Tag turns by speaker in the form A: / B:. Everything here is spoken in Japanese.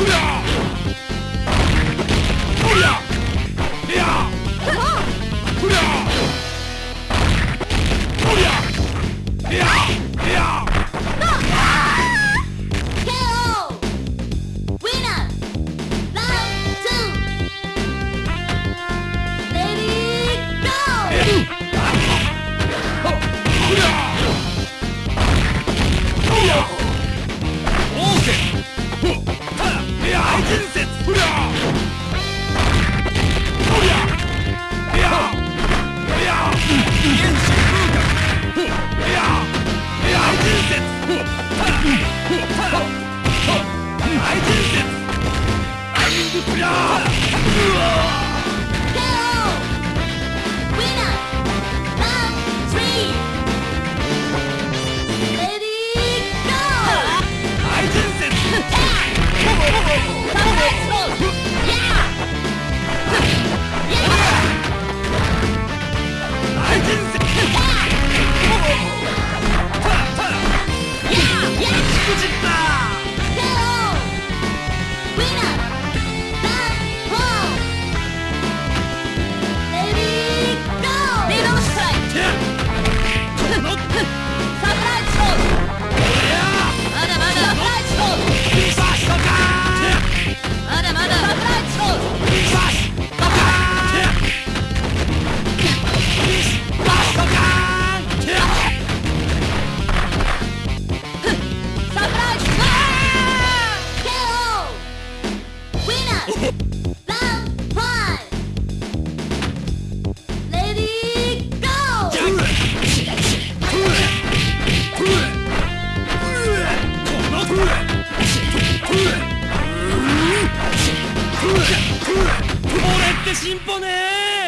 A: No!
B: 伝説
A: 俺
B: ってシンポね